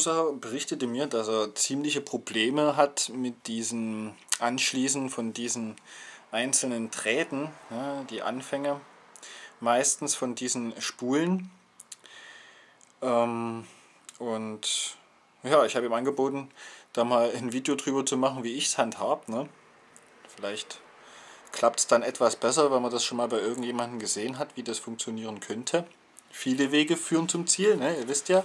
User berichtete mir, dass er ziemliche Probleme hat mit diesem Anschließen von diesen einzelnen Drähten, ja, die Anfänge meistens von diesen Spulen. Ähm, und ja, ich habe ihm angeboten, da mal ein Video drüber zu machen, wie ich es handhab. Ne? Vielleicht klappt es dann etwas besser, wenn man das schon mal bei irgendjemandem gesehen hat, wie das funktionieren könnte. Viele Wege führen zum Ziel, ne? ihr wisst ja.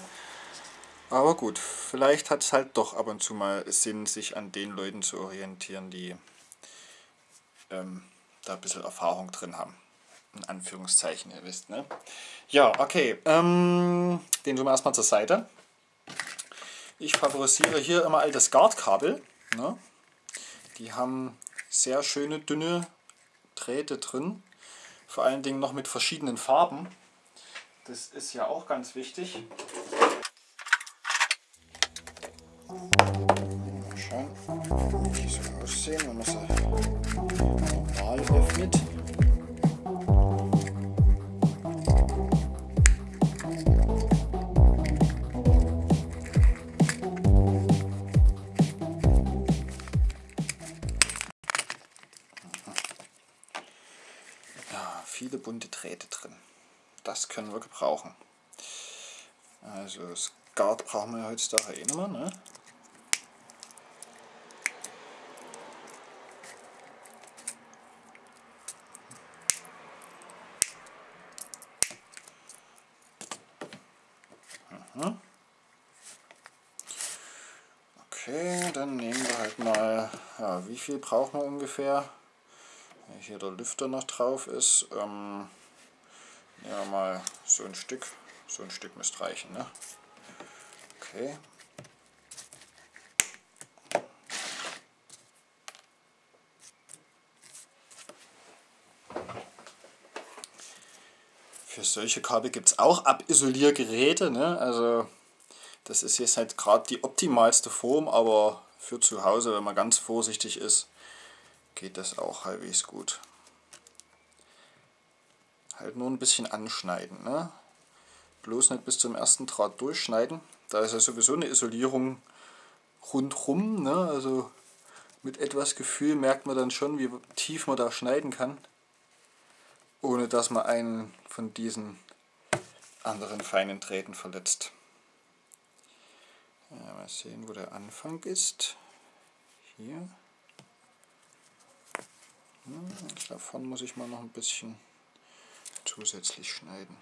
Aber gut, vielleicht hat es halt doch ab und zu mal Sinn, sich an den Leuten zu orientieren, die ähm, da ein bisschen Erfahrung drin haben. In Anführungszeichen, ihr wisst, ne? Ja, okay. Ähm, den tun wir erstmal zur Seite. Ich favorisiere hier immer altes Guard-Kabel. Ne? Die haben sehr schöne, dünne Drähte drin. Vor allen Dingen noch mit verschiedenen Farben. Das ist ja auch ganz wichtig. Mal schauen, wie die so aussehen, wenn man sie normal öffnet. viele bunte Drähte drin. Das können wir gebrauchen. Also Skat brauchen wir heutzutage eh mehr. Ne? Mhm. Okay, dann nehmen wir halt mal, ja, wie viel brauchen wir ungefähr? hier der Lüfter noch drauf ist, ähm, ja mal so ein Stück, so ein Stück müsste reichen. Ne? Okay. Solche Kabel gibt es auch Abisoliergeräte. Ne? Also das ist jetzt halt gerade die optimalste Form, aber für zu Hause, wenn man ganz vorsichtig ist, geht das auch halbwegs gut. Halt nur ein bisschen anschneiden. Ne? Bloß nicht bis zum ersten Draht durchschneiden. Da ist ja sowieso eine Isolierung rundrum. Ne? Also mit etwas Gefühl merkt man dann schon, wie tief man da schneiden kann. Ohne dass man einen von diesen anderen feinen Drähten verletzt. Ja, mal sehen, wo der Anfang ist. Hier. Hm, davon muss ich mal noch ein bisschen zusätzlich schneiden.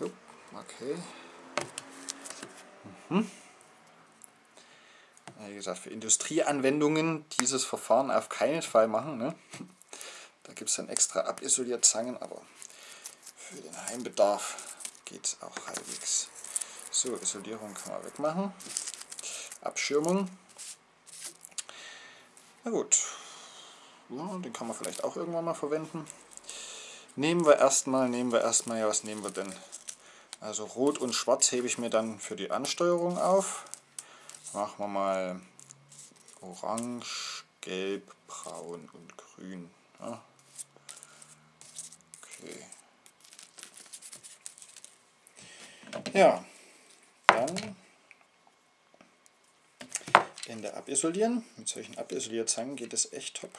Okay. Mhm. Wie gesagt, für Industrieanwendungen dieses Verfahren auf keinen Fall machen. Ne? Da gibt es dann extra Abisolierzangen, aber für den Heimbedarf geht es auch halbwegs. So, Isolierung kann man wegmachen. Abschirmung. Na gut, ja, den kann man vielleicht auch irgendwann mal verwenden. Nehmen wir erstmal, nehmen wir erstmal, ja was nehmen wir denn? Also Rot und Schwarz hebe ich mir dann für die Ansteuerung auf. Machen wir mal Orange, Gelb, Braun und Grün. Ja. Okay. Ja, dann Ende abisolieren. Mit solchen Abisolierzangen geht es echt top.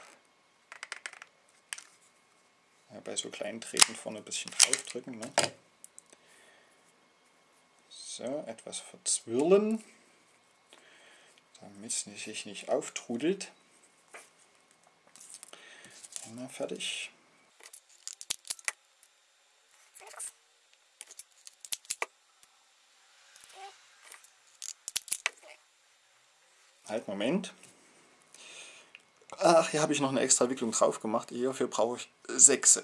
Ja, bei so kleinen Treten vorne ein bisschen draufdrücken. Ne? So, etwas verzwirlen, damit es sich nicht auftrudelt. Einmal fertig. Halt, Moment. Ach, hier habe ich noch eine extra Wicklung drauf gemacht. Hierfür brauche ich sechs.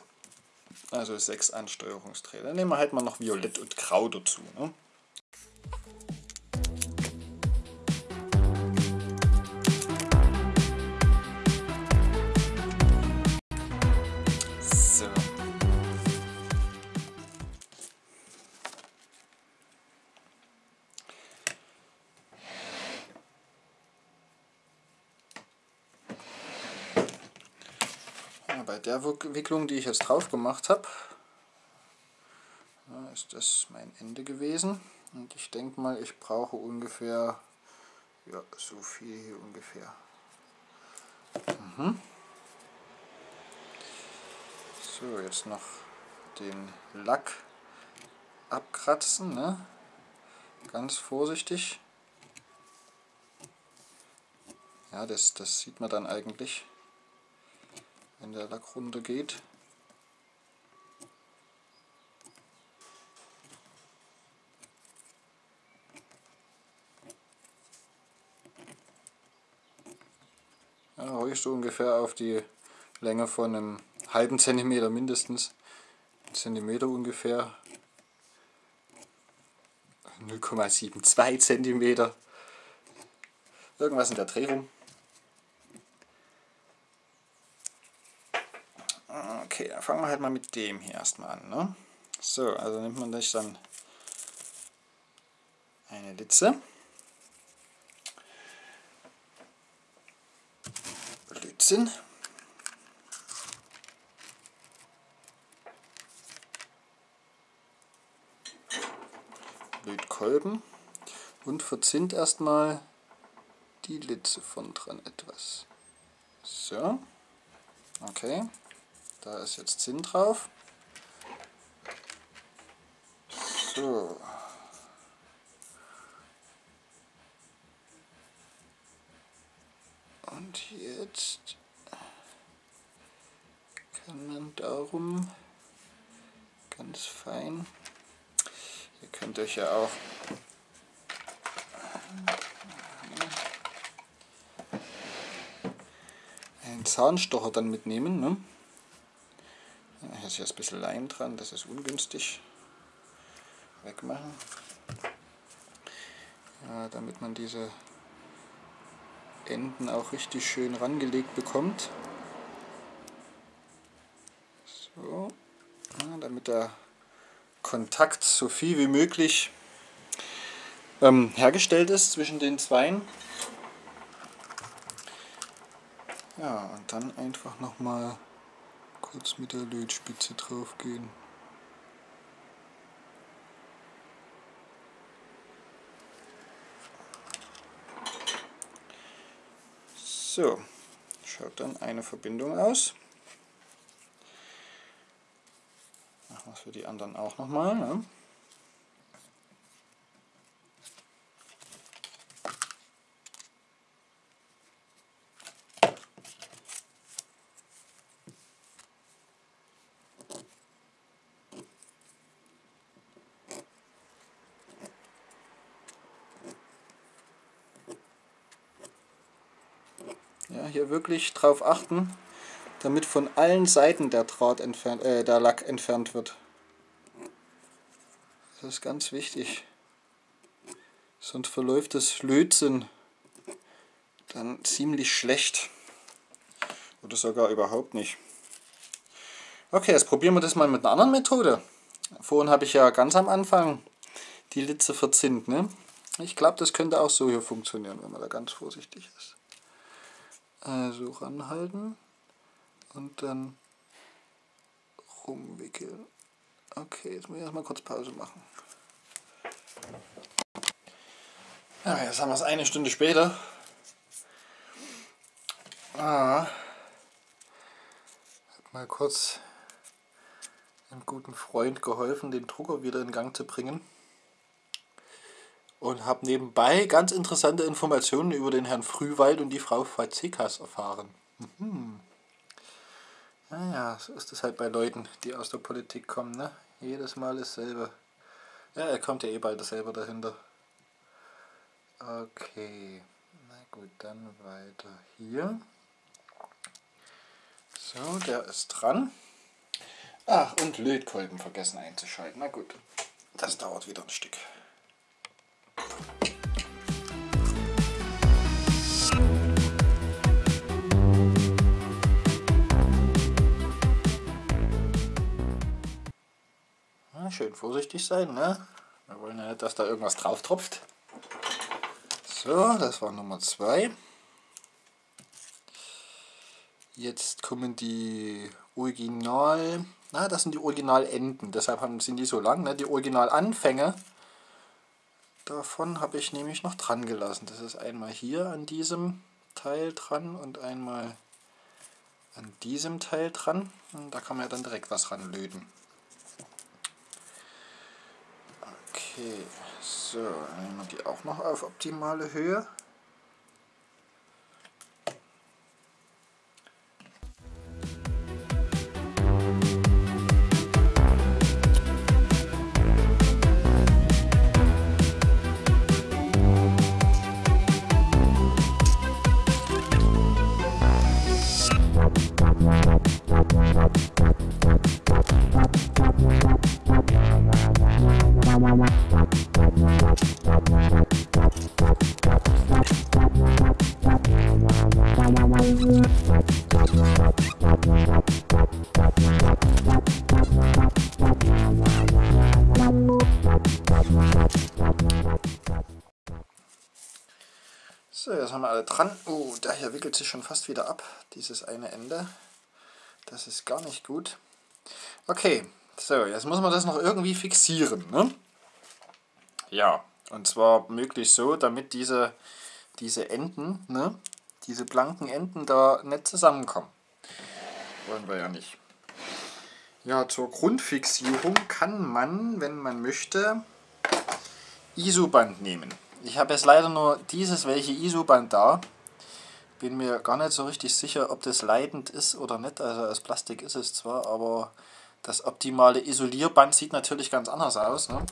Also sechs Ansteuerungsträger. Dann nehmen wir halt mal noch Violett und Grau dazu. Ne? Bei der Wicklung, die ich jetzt drauf gemacht habe, ist das mein Ende gewesen. Und ich denke mal, ich brauche ungefähr, ja, so viel hier ungefähr. Mhm. So, jetzt noch den Lack abkratzen, ne? ganz vorsichtig. Ja, das, das sieht man dann eigentlich, wenn der Lack runter geht. Ja, ruhig so ungefähr auf die Länge von einem halben Zentimeter mindestens. Zentimeter ungefähr. 0,72 Zentimeter. Irgendwas in der Drehung. Okay, dann fangen wir halt mal mit dem hier erstmal an. Ne? So, also nimmt man sich dann eine Litze. Blödsinn. Lötkolben und verzinnt erstmal die Litze von dran etwas. So, okay, da ist jetzt Zinn drauf. So. Und jetzt kann man darum ganz fein Ihr könnt euch ja auch einen Zahnstocher dann mitnehmen. Ne? Ist jetzt ein bisschen Leim dran, das ist ungünstig. Wegmachen. Ja, damit man diese Enden auch richtig schön rangelegt bekommt. So, ja, damit der Kontakt so viel wie möglich ähm, hergestellt ist zwischen den Zweien. Ja, und dann einfach nochmal kurz mit der Lötspitze drauf gehen. So, schaut dann eine Verbindung aus. Machen wir es für die anderen auch nochmal. Ne? Ja, hier wirklich drauf achten, damit von allen Seiten der Draht entfernt, äh, der Lack entfernt wird. Das ist ganz wichtig. Sonst verläuft das Lötzinn dann ziemlich schlecht. Oder sogar überhaupt nicht. Okay, jetzt probieren wir das mal mit einer anderen Methode. Vorhin habe ich ja ganz am Anfang die Litze verzinnt. Ne? Ich glaube, das könnte auch so hier funktionieren, wenn man da ganz vorsichtig ist. Also ranhalten und dann rumwickeln. Okay, jetzt muss ich erstmal kurz Pause machen. Ja, jetzt haben wir es eine Stunde später. Ah, hab mal kurz einem guten Freund geholfen, den Drucker wieder in Gang zu bringen. Und habe nebenbei ganz interessante Informationen über den Herrn Frühwald und die Frau Fazekas erfahren. Mhm. Naja, so ist es halt bei Leuten, die aus der Politik kommen, ne? Jedes Mal dasselbe. Ja, er kommt ja eh bald selber dahinter. Okay, na gut, dann weiter hier. So, der ist dran. Ach, und Lötkolben vergessen einzuschalten. Na gut, das dauert wieder ein Stück. Schön vorsichtig sein, ne? Wir wollen ja nicht, dass da irgendwas drauf tropft. So, das war Nummer 2. Jetzt kommen die Original, na, das sind die Originalenden, deshalb haben, sind die so lang. Ne? Die Originalanfänge davon habe ich nämlich noch dran gelassen. Das ist einmal hier an diesem Teil dran und einmal an diesem Teil dran. Und da kann man ja dann direkt was ranlöten. Okay, so, nehmen wir die auch noch auf optimale Höhe. So, jetzt haben wir alle dran. Oh, der hier wickelt sich schon fast wieder ab, dieses eine Ende. Das ist gar nicht gut. Okay, so, jetzt muss man das noch irgendwie fixieren. Ne? Ja, und zwar möglichst so, damit diese, diese Enden, ne, diese blanken Enden da nicht zusammenkommen. Wollen wir ja nicht. Ja, zur Grundfixierung kann man, wenn man möchte, Isoband nehmen. Ich habe jetzt leider nur dieses welche ISO-Band da. Bin mir gar nicht so richtig sicher, ob das leidend ist oder nicht. Also aus Plastik ist es zwar, aber das optimale Isolierband sieht natürlich ganz anders aus. Ne?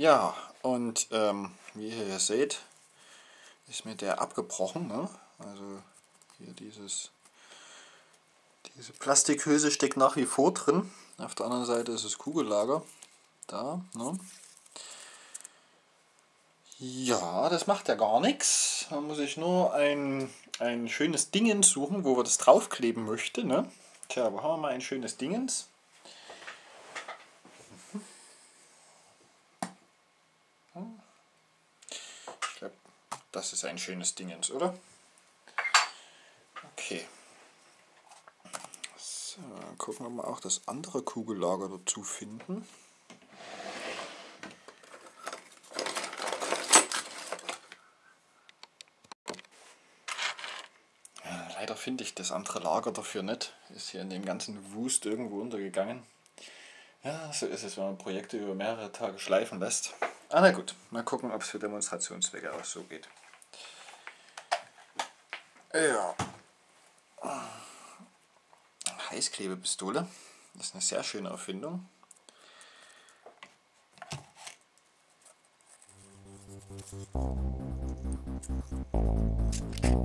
Ja, und ähm, wie ihr hier seht, ist mir der abgebrochen. Ne? Also hier dieses, diese Plastikhülse steckt nach wie vor drin. Auf der anderen Seite ist das Kugellager. Da, ne? Ja, das macht ja gar nichts. Da muss ich nur ein, ein schönes Dingens suchen, wo wir das draufkleben möchten. Ne? Tja, wo haben wir mal ein schönes Dingens? Das ist ein schönes Dingens, oder? Okay. So, dann gucken wir mal auch das andere Kugellager dazu finden. leider finde ich das andere Lager dafür nicht. Ist hier in dem ganzen Wust irgendwo untergegangen. Ja, so ist es, wenn man Projekte über mehrere Tage schleifen lässt. Ah, na gut, mal gucken, ob es für Demonstrationszwecke auch so geht. Ja. Heißklebepistole ist eine sehr schöne Erfindung. Thank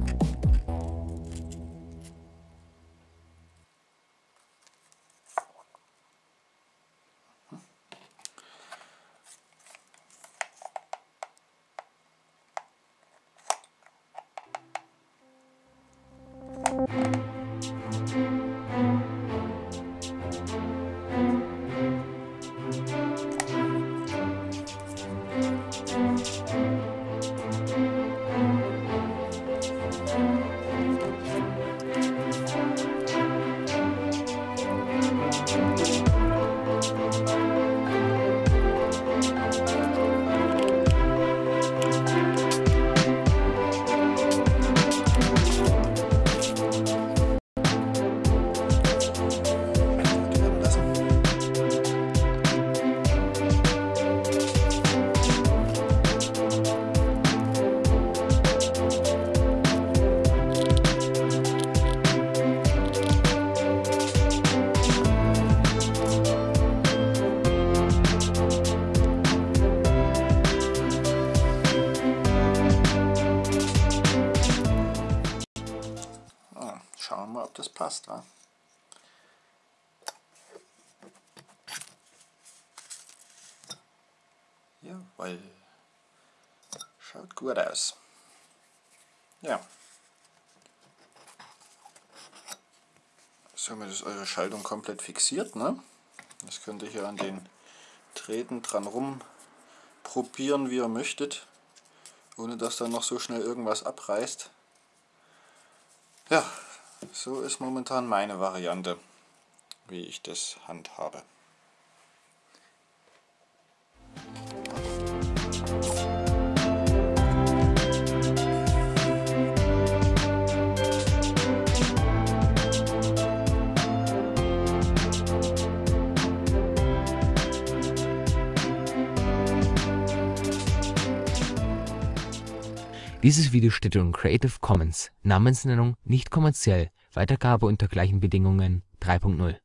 das passt. Ja? Jawohl. Schaut gut aus. Ja. Somit ist eure Schaltung komplett fixiert. Ne? Das könnt ihr hier an den Drähten dran rum probieren, wie ihr möchtet, ohne dass dann noch so schnell irgendwas abreißt. Ja, so ist momentan meine Variante, wie ich das handhabe. Dieses Video steht unter Creative Commons Namensnennung nicht kommerziell, Weitergabe unter gleichen Bedingungen. 3.0